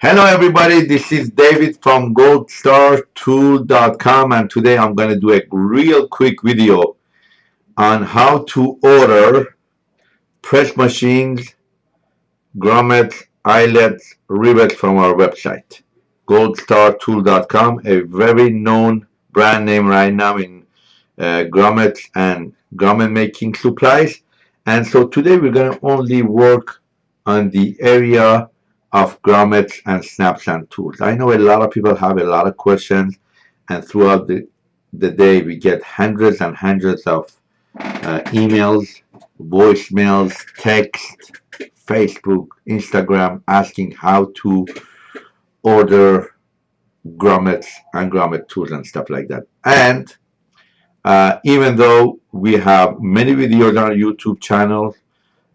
Hello everybody, this is David from goldstartool.com and today I'm going to do a real quick video on how to order press machines, grommets, eyelets, rivets from our website. goldstartool.com a very known brand name right now in uh, grommets and grommet making supplies. And so today we're going to only work on the area of grommets and snaps and tools. I know a lot of people have a lot of questions and throughout the, the day we get hundreds and hundreds of uh, emails, voicemails, text, Facebook, Instagram asking how to order grommets and grommet tools and stuff like that. And uh, even though we have many videos on our YouTube channel,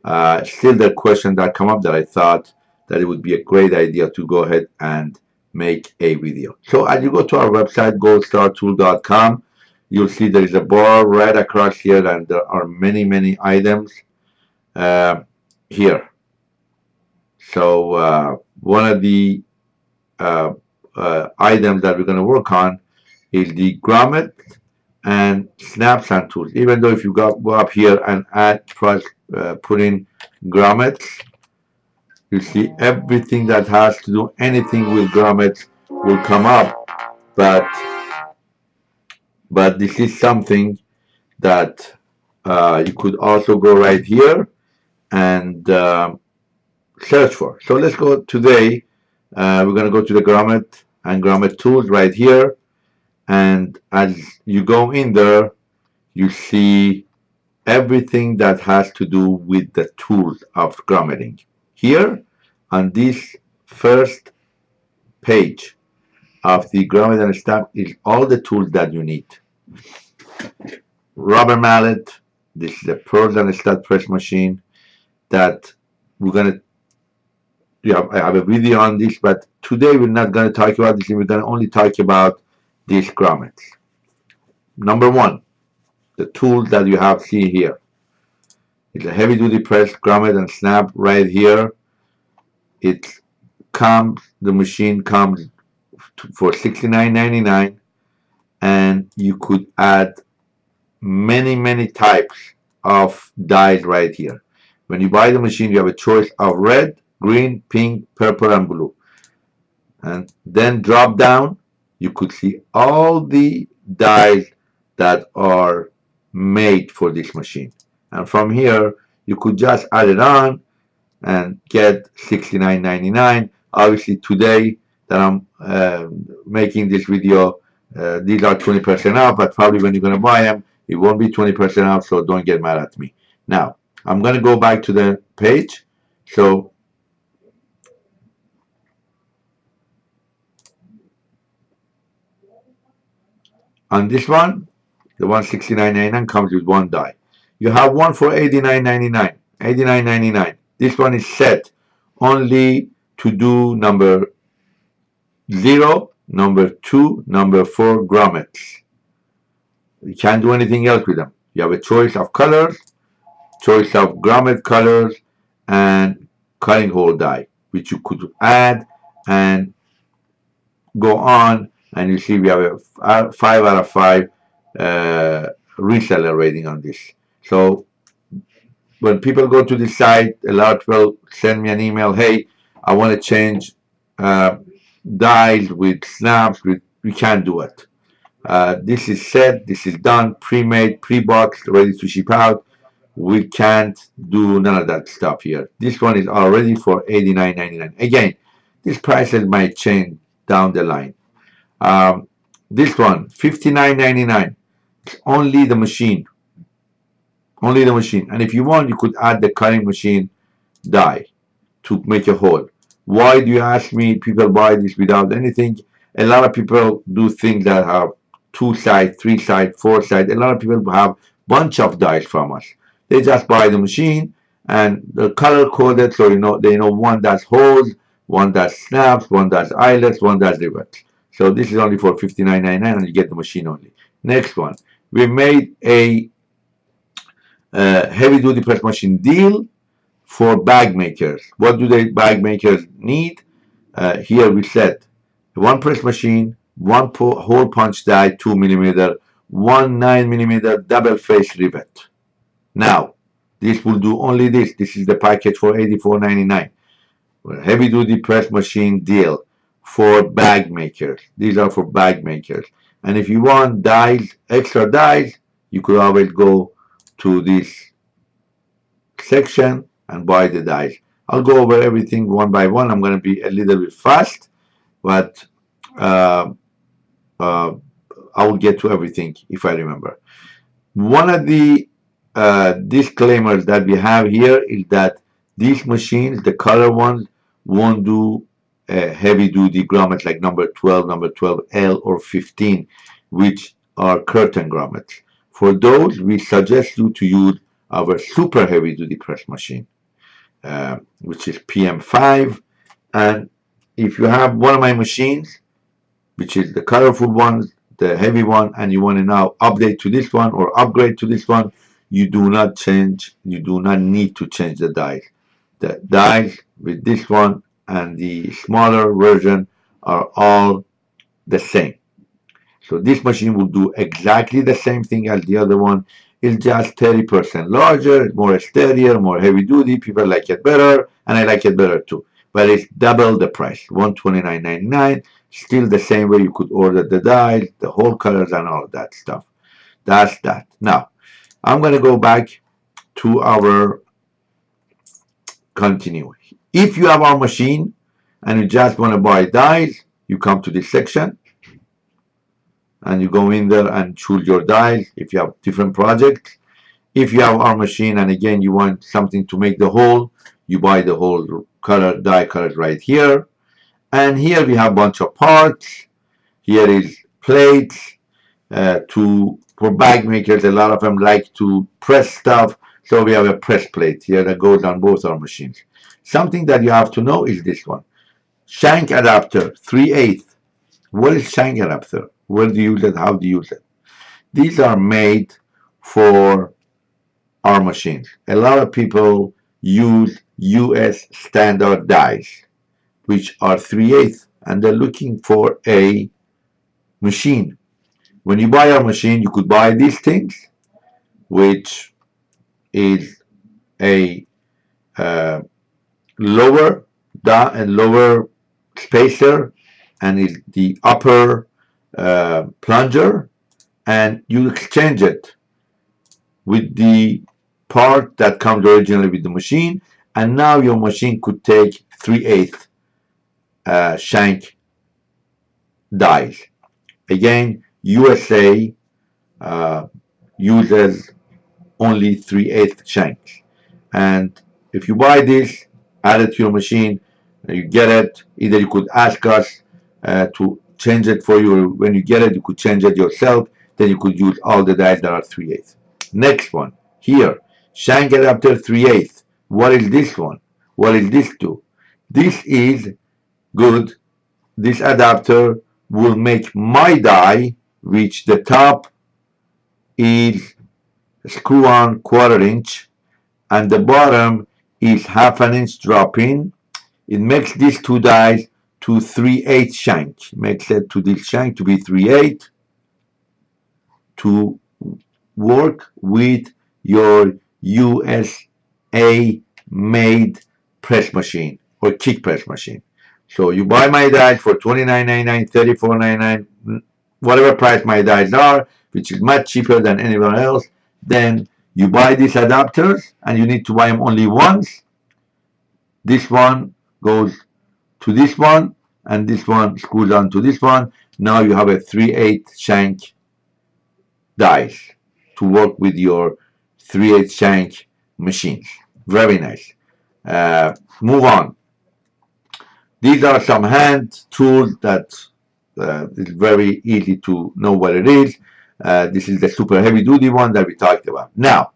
uh, still the question that come up that I thought that it would be a great idea to go ahead and make a video. So as you go to our website, goldstartool.com, you'll see there is a bar right across here and there are many, many items uh, here. So uh, one of the uh, uh items that we're going to work on is the grommet and snaps and tools. Even though if you go, go up here and add, press, uh, put in grommets, you see everything that has to do anything with grommets will come up but but this is something that uh, you could also go right here and uh, search for. So let's go today uh, we're going to go to the grommet and grommet tools right here. And as you go in there you see everything that has to do with the tools of grommeting here on this first page of the grommet and stamp is all the tools that you need. Rubber mallet, this is a pearl and stud press machine that we're going to yeah, I have a video on this, but today we're not going to talk about this. We're going to only talk about these grommets. Number one, the tool that you have seen here. It's a heavy duty press grommet and snap right here. It comes, the machine comes for $69.99 and you could add many, many types of dies right here. When you buy the machine, you have a choice of red, green, pink, purple, and blue. And then drop down, you could see all the dies that are made for this machine and from here you could just add it on and get $69.99 obviously today that I'm uh, making this video uh, these are 20% off but probably when you're to buy them it won't be 20% off so don't get mad at me. Now I'm going to go back to the page. So on this one the 169.99 comes with one die you have one for $89.99. $89.99. This one is set only to do number 0, number 2, number 4 grommets. You can't do anything else with them. You have a choice of colors, choice of grommet colors, and cutting hole die, which you could add and go on. And you see we have a 5 out of 5 uh, reseller rating on this. So when people go to the site, a lot will send me an email, hey, I want to change uh, dies with snaps. With, we can't do it. Uh, this is set, this is done, pre-made, pre-boxed, ready to ship out. We can't do none of that stuff here. This one is already for $89.99. Again, these prices might change down the line. Um, this one, $59.99. It's only the machine only the machine. And if you want you could add the cutting machine die to make a hole. Why do you ask me? People buy this without anything. A lot of people do things that have two side three side four side. A lot of people have bunch of dies from us. They just buy the machine and the color coded so you know they know one does holes one does snaps one does eyelets one does rivets. So this is only for $59.99 and you get the machine only. Next one. We made a uh, heavy duty press machine deal for bag makers. What do the bag makers need? uh, here we said one press machine, one hole punch die, two millimeter, one nine millimeter double face rivet. Now, this will do only this. This is the package for 84.99. Heavy duty press machine deal for bag makers. These are for bag makers. And if you want dies, extra dies, you could always go to this section and buy the dies. I'll go over everything one by one. I'm going to be a little bit fast, but uh, uh, I will get to everything if I remember. One of the uh, disclaimers that we have here is that these machines, the color ones, won't do heavy duty grommets like number 12, number 12L or 15, which are curtain grommets. For those, we suggest you to use our super heavy duty press machine, uh, which is PM5. And if you have one of my machines, which is the colorful one, the heavy one, and you want to now update to this one or upgrade to this one, you do not change, you do not need to change the dies. The dies with this one and the smaller version are all the same. So this machine will do exactly the same thing as the other one. It's just 30% larger, more exterior, more heavy duty. People like it better, and I like it better too. But it's double the price, $129.99. Still the same way you could order the dies, the whole colors, and all that stuff. That's that. Now, I'm going to go back to our continue. If you have our machine and you just want to buy dies, you come to this section and you go in there and choose your dies if you have different projects. If you have our machine and again you want something to make the hole, you buy the whole color die colors right here. And here we have bunch of parts. Here is plates uh, to for bag makers. A lot of them like to press stuff, so we have a press plate here that goes on both our machines. Something that you have to know is this one. Shank adapter, 3 8 What is shank adapter? Where do you use it? How do you use it? These are made for our machines. A lot of people use US standard dies, which are 3 8 and they're looking for a machine. When you buy our machine, you could buy these things, which is a uh, lower down and lower spacer and is the upper uh, plunger and you exchange it with the part that comes originally with the machine. And now your machine could take 3 8 uh, shank dies again USA uh, uses only 3 8 shanks. And if you buy this add it to your machine you get it. Either you could ask us uh, to change it for you. When you get it you could change it yourself. Then you could use all the dies that are 3 8 next one. Here. Shank adapter 3 8 what is this one? What is this do this is good. This adapter will make my die which the top is screw on quarter inch and the bottom is half an inch drop in. It makes these two dies to 3 8 shank. Make it to this shank to be 3 8 to work with your USA made press machine or kick press machine. So you buy my dies for $29.99, $34.99, whatever price my dies are, which is much cheaper than anywhere else, then you buy these adapters and you need to buy them only once. This one goes to this one and this one screws on to this one. Now you have a 3-8 shank dies to work with your 3-8 shank machines. Very nice. Uh, move on. These are some hand tools that uh, is very easy to know what it is. Uh, this is the super heavy duty one that we talked about. Now,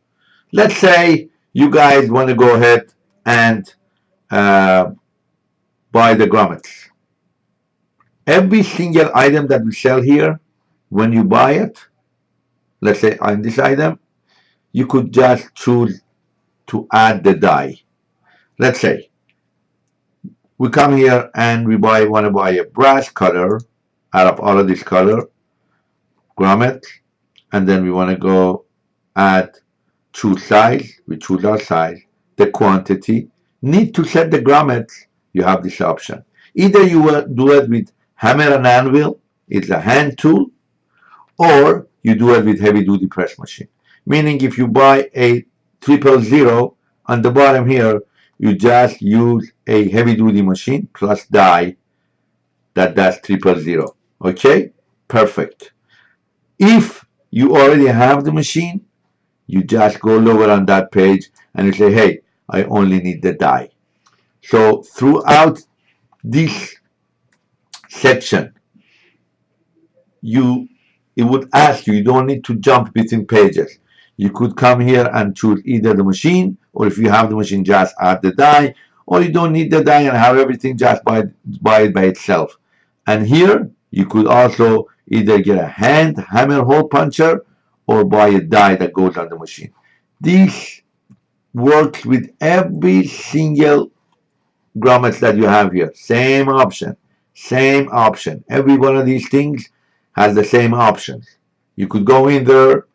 let's say you guys want to go ahead and buy the grommets. Every single item that we sell here, when you buy it, let's say on this item, you could just choose to add the die. Let's say we come here and we buy want to buy a brass cutter out of all of this color grommet and then we want to go add choose size we choose our size the quantity need to set the grommets you have this option. Either you will do it with hammer and anvil it's a hand tool or you do it with heavy duty press machine. Meaning if you buy a triple zero on the bottom here you just use a heavy duty machine plus die that does triple zero. Okay? Perfect. If you already have the machine you just go lower on that page and you say hey I only need the die so throughout this section you it would ask you you don't need to jump between pages. You could come here and choose either the machine or if you have the machine just add the die or you don't need the die and have everything just by, by it by itself. And here you could also either get a hand hammer hole puncher or buy a die that goes on the machine. This works with every single grommets that you have here. Same option. Same option. Every one of these things has the same options you could go in there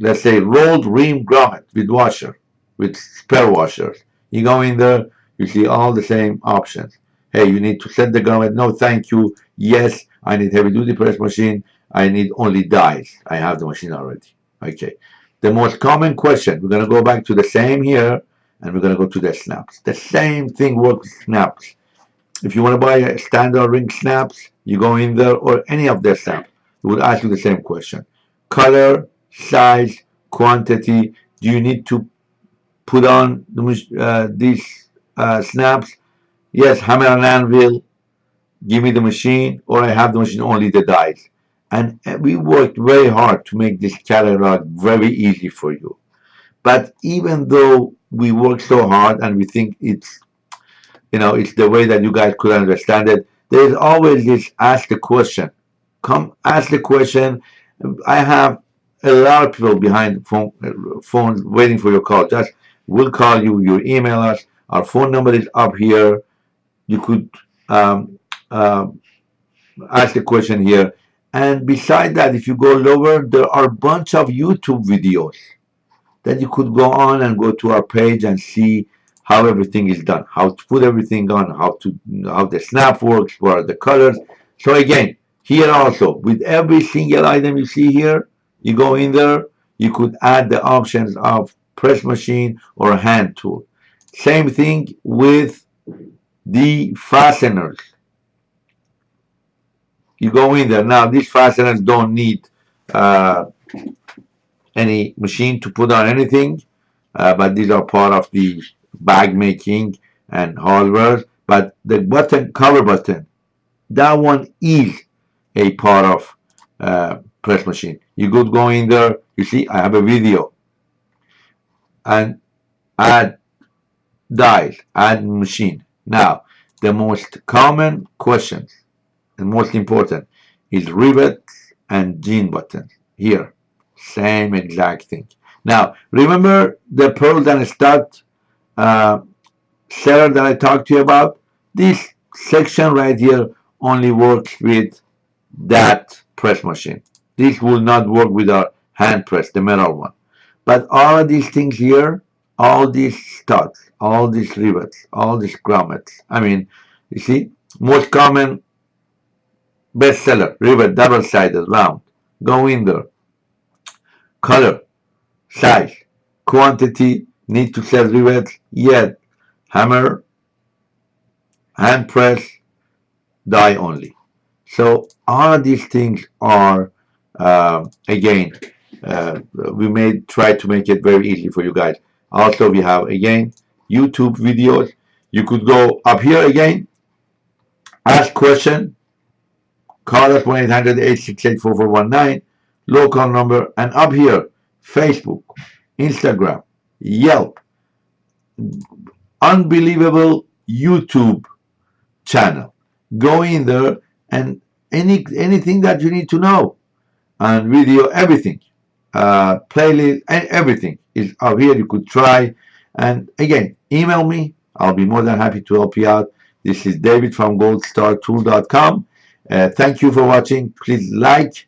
let's say rolled rim grommet with washer with spare washers you go in there you see all the same options. Hey you need to set the grommet. No thank you. Yes I need heavy duty press machine. I need only dies. I have the machine already. Okay. The most common question we're going to go back to the same here and we're going to go to the snaps. The same thing works with snaps. If you want to buy a standard ring snaps you go in there or any of their snaps it would ask you the same question. Color size quantity do you need to put on uh, these uh, snaps? Yes hammer and anvil give me the machine or I have the machine only the dies and we worked very hard to make this catalog very easy for you. But even though we work so hard and we think it's you know it's the way that you guys could understand it. There's always this ask the question. Come ask the question. I have a lot of people behind phone phones waiting for your call. Just we'll call you you email us. Our phone number is up here. You could um, uh, ask the question here. And beside that if you go lower there are a bunch of YouTube videos that you could go on and go to our page and see how everything is done how to put everything on how to how the snap works what are the colors. So again here also with every single item you see here you go in there you could add the options of press machine or hand tool. Same thing with the fasteners. You go in there. Now these fasteners don't need uh, any machine to put on anything uh, but these are part of the bag making and hardware. But the button cover button that one is a part of uh, press machine. You could go in there you see I have a video. And add dies add machine. Now the most common questions and most important is rivet and jean button here same exact thing. Now remember the pearl and stud uh, seller that I talked to you about? This section right here only works with that press machine. This will not work with our hand press the metal one. But all these things here all these studs all these rivets all these grommets I mean you see most common bestseller rivet double-sided round go in there color size quantity need to sell rivets yet hammer hand press die only. So all these things are uh, again uh, we may try to make it very easy for you guys. Also we have again YouTube videos. You could go up here again ask question Call us 1-800-868-4419, local number, and up here, Facebook, Instagram, Yelp, unbelievable YouTube channel. Go in there and any anything that you need to know and video everything uh, playlist and everything is up here you could try and again email me I'll be more than happy to help you out This is David from goldstartool.com. Uh, thank you for watching. Please like,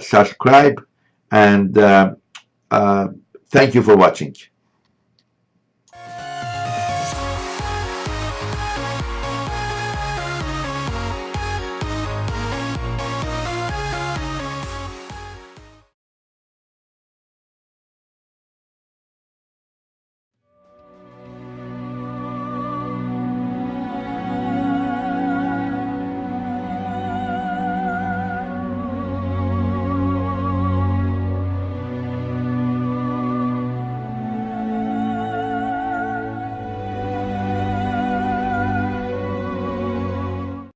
subscribe, and uh, uh, thank you for watching.